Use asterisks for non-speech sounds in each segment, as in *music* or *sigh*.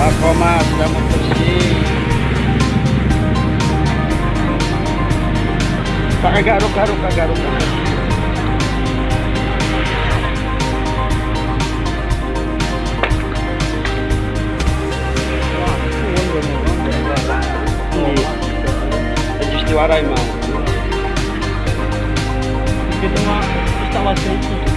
Pak Komar sudah mau bersih pakai garuk garuk garuk Istiwarai mau. Di tengah instalasi itu.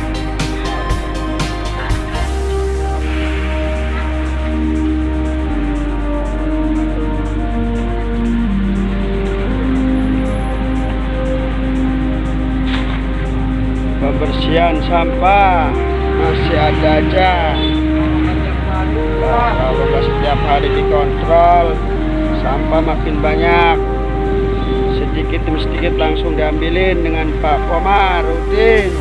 Pembersihan sampah masih ada aja. Nah, kalau nggak setiap hari dikontrol, sampah makin banyak. Sedikit demi sedikit langsung diambilin dengan Pak Komar rutin.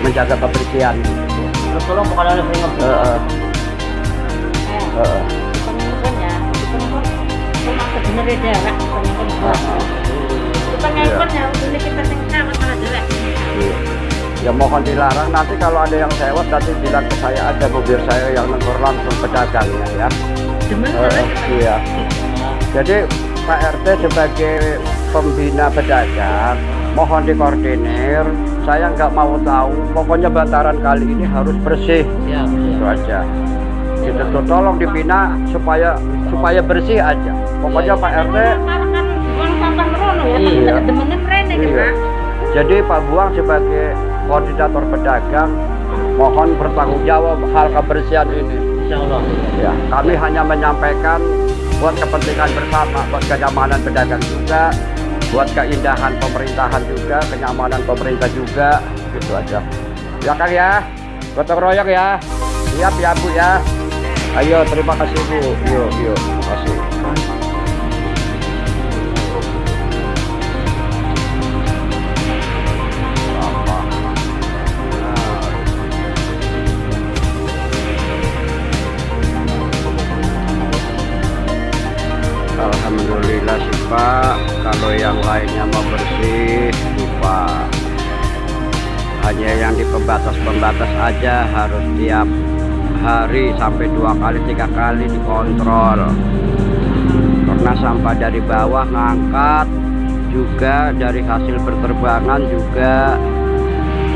menjaga kebersihan Tolong bukan ya, cuma sebenarnya kita mohon dilarang. Nanti kalau ada yang sewot nanti bilang ke saya ada mobil saya yang negor langsung pedagangnya ya. Demen iya. Jadi Pak RT sebagai pembina pedagang mohon dikoordinir. Saya nggak mau tahu. Pokoknya bantaran kali ini harus bersih. Ya, Itu aja. Gitu tuh tolong dibina supaya supaya bersih aja. Pokoknya Pak RT kan buang sampah merono ya, Iya. merene Iya. kan. Jadi Pak Buang sebagai koordinator pedagang mohon bertanggung jawab hal kebersihan ini. Insya Allah. Ya, kami hanya menyampaikan buat kepentingan bersama, buat kenyamanan pedagang juga, buat keindahan pemerintahan juga, kenyamanan pemerintah juga, gitu aja. Ya kan ya, gotong royong ya, siap ya Bu ya. Ayo, terima kasih Bu. Yuk, yuk, terima kasih. Pembatas-pembatas aja Harus tiap hari Sampai dua kali tiga kali dikontrol. Karena sampah dari bawah ngangkat Juga dari hasil berterbangan juga.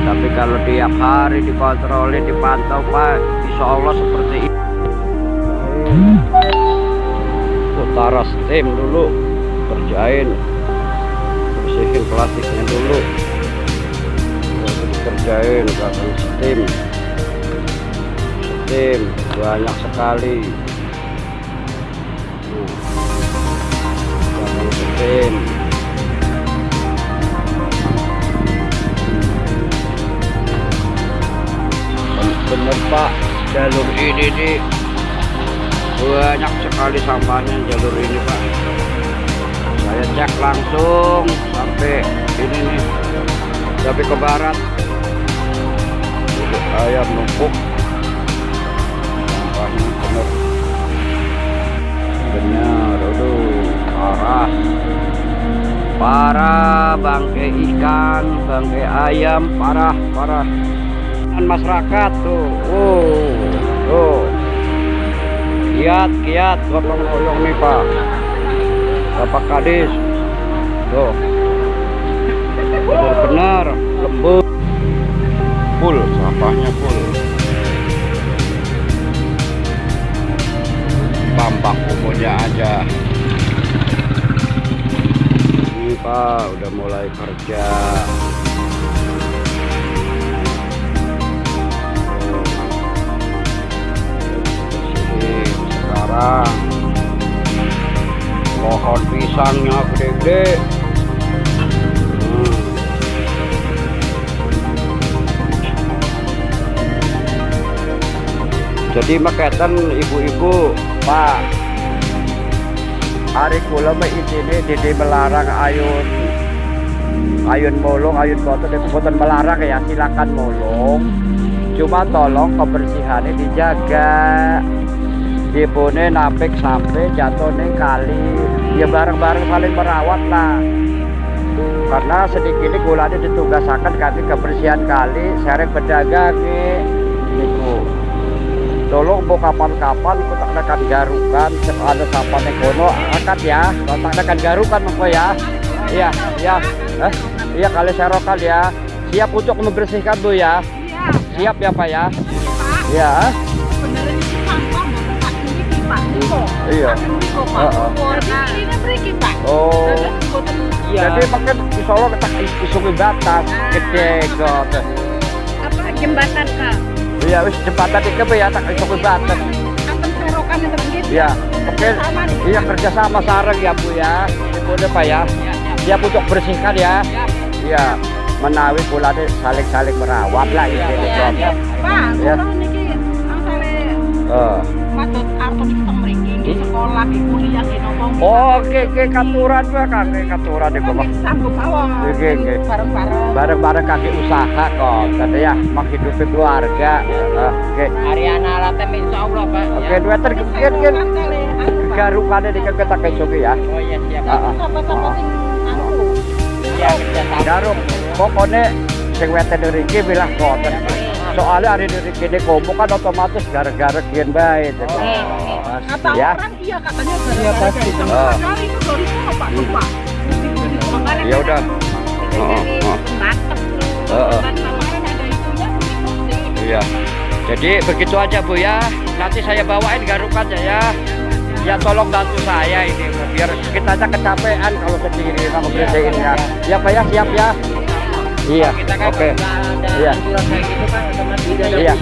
Tapi kalau tiap hari dikontrolin Dipantau Pak Insya Allah seperti ini. Utara steam dulu kerjain bersihin plastiknya dulu dikerjain bahkan steam steam banyak sekali. Bahkan steam bener pak. Jalur ini nih banyak sekali sampahnya jalur ini pak. Saya cek langsung sampai ini nih. Sampai ke barat ayam numpuk. Sampahnya bener bener aduh parah. Parah bangkai ikan bangkai ayam parah parah. Dan masyarakat tuh oh tuh. Kiat kiat gotong royong nih pak. Bapak kadis. Tuh. Benar-benar lembut full sampahnya full. Tampak umumnya aja. Ini pak udah mulai kerja. Sekarang. Pohon pisangnya gede-gede jadi maketan ibu-ibu pak. Hari kula ini dede melarang ayun. Ayun molong ayun kotor boten melarang ya silakan molong. Cuma tolong kebersihannya dijaga. Dipune napik sampai jatuh nih kali. Ya bareng-bareng saling merawat lah. Karena sedikit ini gulanya ditugasakan kami kebersihan kali sering pedagang nih tolong mau kapan-kapan kita akan garukan ada sampah yang kono. Angkat ya. Kontak akan garukan monggo ya. Iya iya. Eh, iya kali serokan ya. Siap untuk membersihkan bu ya. Siap ya pak ya. Iya iya oh. Mboten jadi makin di Solo kita isungi batas gede kok apa jembatan, Kak? Iya wis jembatan iki ya tak Akan serokan yang tergit. Iya, oke. Iya kerjasama sarang ya Bu ya. Ibu Pak ya. Siap untuk bersihkan ya. Iya. Menawi pula deh saling-saling merawat lah ini. Iya, Pak, Ya. niki angsale Oh. patut arep mriki sekolah di kuliah di nopo. Oke, oke katuran Pak, kakek katuran di bawah. sanggup awak. Oke, oke. Bareng-bareng. Bareng-bareng kakek usaha kok, kata ya, menghidupi keluarga. Eh, Oke, Ariana Latem insya Allah Pak. oke, dua terkian kan garukannya di kakek tak kesuki ya. Oh iya siap. Ah, ah. Sama-sama sing anu. Iya kerjasama. Garuk, pokoknya sing weten dari iki bilah koten. Soalnya hari dari kini komo kan otomatis gara-gara kian baik. Kata Ya, orang iya katanya gara-gara Iya, pasti. dari Oh. Kali itu dari Pak. Pak. Makanya ya udah. Oh, oh, oh. Iya. Jadi begitu aja Bu ya. Nanti saya bawain garukannya ya. Ya tolong bantu saya ini biar kita aja kecapean kalau sendiri kalau bersihin ya. Ya Pak ya siap ya. Iya. Kan Oke. Iya. gitu kan Iya.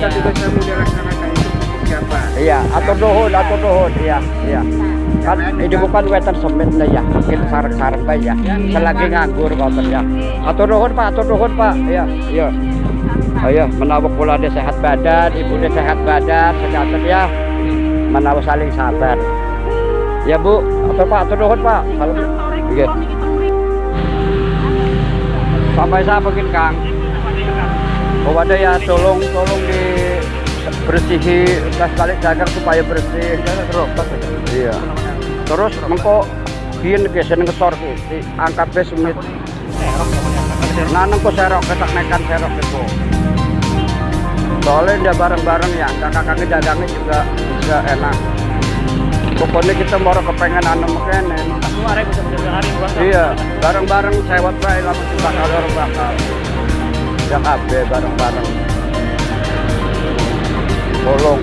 Kita juga selalu dilaksanakan itu seperti apa. Iya, atur nuhun, atur nuhun, iya, iya. Kan ini bukan wetan semen lah ya, mungkin sarang-sarang bae ya. Selagi nganggur koten ya. Atur nuhun Pak, atur nuhun Pak. Iya, iya. Ayo, menawa kula dia sehat badan, ibu dia sehat badan, sejahtera ya. Menawa saling sabar. Ya Bu, atur Pak, atur nuhun Pak. Kalau Oke. Sampai saya mungkin Kang. Oh ada ya tolong tolong di bersihi gas kali dagang supaya bersih. Iya. Terus mengko biyen ke seneng kesor ki angkat be sumit nah nengko serok ketak nekan serok itu. Soalnya dia bareng-bareng ya kakak-kakak dagangnya juga bisa enak. Pokoknya kita mau kepengen anu buat iya bareng-bareng sewot bae lama kita kalau bakal. Ya kabeh bareng-bareng tolong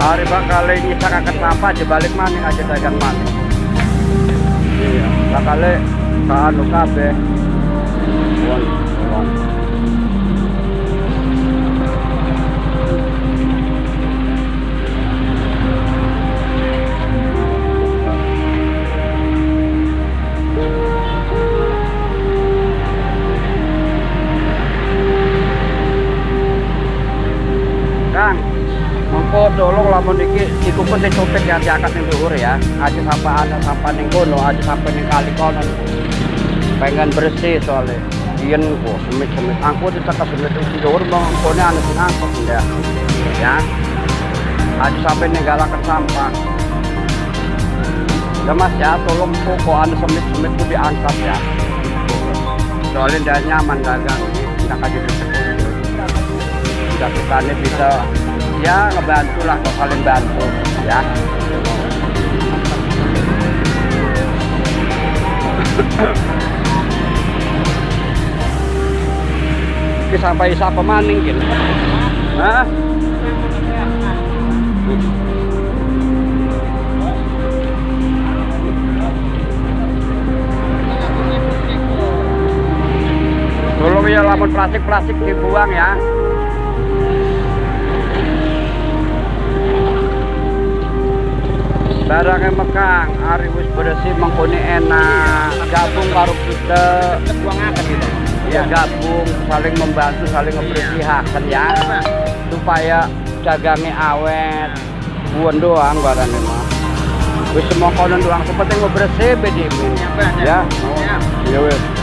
hari bakal ini akan sampah di balik maning aja dagang maning iya bakal anu kabeh. Won, tolong. Mengko tolong lamun iki iku pun supir ya diangkat ning dhuwur ya. Aja sampai ana sampah ning kono, aja sampai ning kali kono. Pengen bersih soalnya. Yen kok semit-semit angkut ditekan semit ning dhuwur mengkone ana sing angkut ya. Ya. Aja sampai ning galakan sampah. Ya Mas ya, tolong kok ana semit-semit itu diangkat ya. Soalnya dia nyaman dagang, tidak kaji sudah kita ini bisa ya ngebantu lah kok saling bantu ya. Ini sampai siapa maning gitu Hah? Tolong ya lamun plastik-plastik dibuang ya barangnya mekang hari wis bersih mengkoni enak. Gabung karo kita. Gitu. ya gabung saling membantu saling membersihakan ya. Supaya dagangnya awet. Buan doang barangnya mah wis semua konon doang. Sepenting mau bersih bedi ya ya wis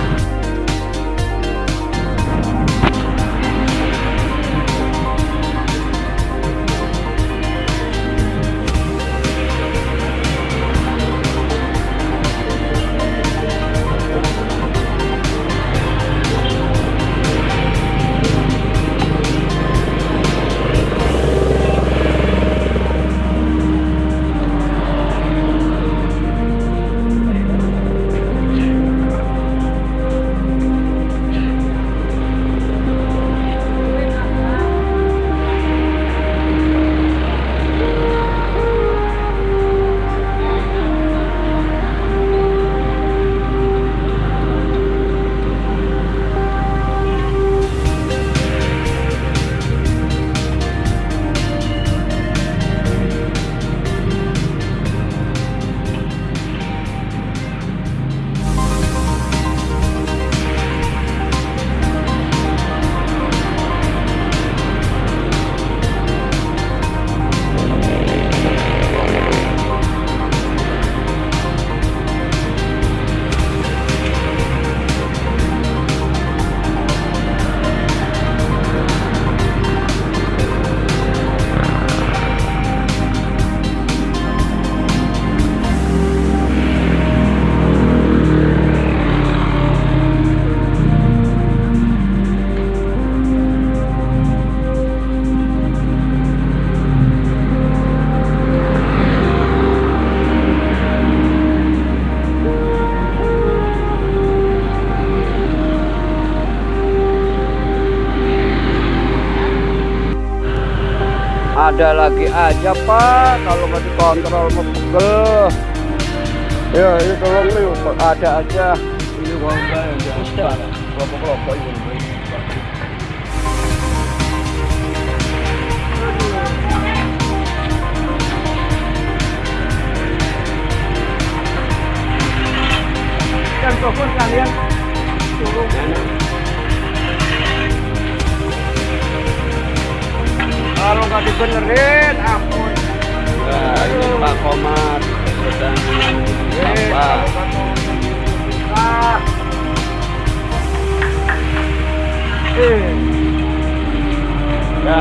ada lagi aja pak. Kalau nggak dikontrol pegel. Ya ini tolong nih ada aja. Ini warga yang Ustaz. kelompok-kelompok ini. Dan telepon kalian. Turun dibenerin ampun. Nah ini Pak Komar. Sedang sampah ya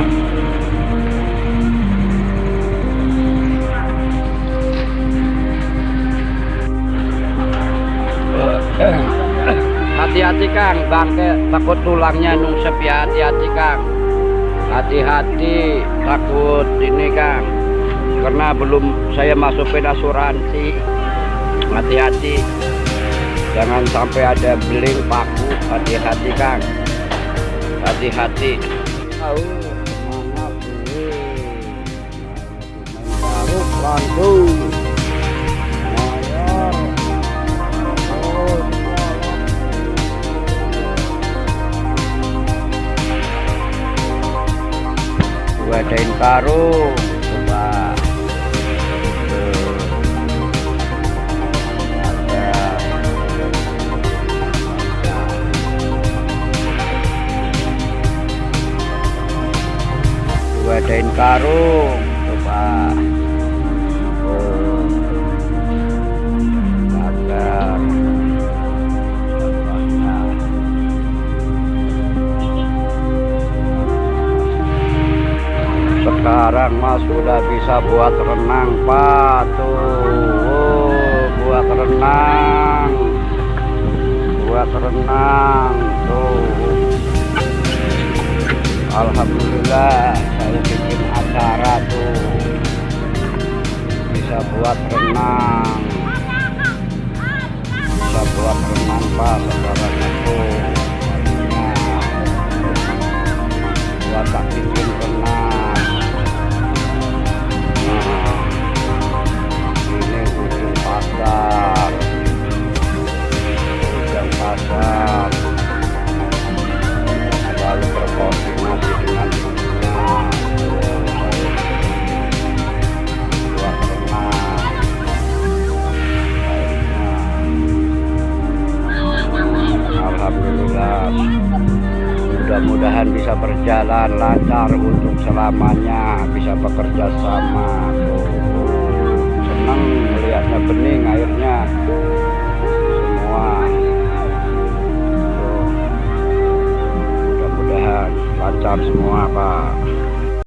*coughs* hati-hati Kang. Bangke takut tulangnya nungsep ya hati-hati Kang hati-hati takut ini Kang karena belum saya masukin asuransi hati-hati jangan sampai ada beling paku hati-hati Kang hati-hati tahu main baru langsung karung coba. Gua adain karung sudah bisa buat renang pak. Tuh Oh, buat renang. Buat renang tuh. Alhamdulillah saya bikin acara tuh. Bisa buat renang. Bisa buat renang pak sekarang itu Nah, buat tak bikin renang ini ujung pasar. Pasar. Selalu berkoordinasi dengan bisa berjalan lancar untuk selamanya bisa bekerja sama. Senang melihatnya bening airnya semua. Mudah-mudahan lancar semua Pak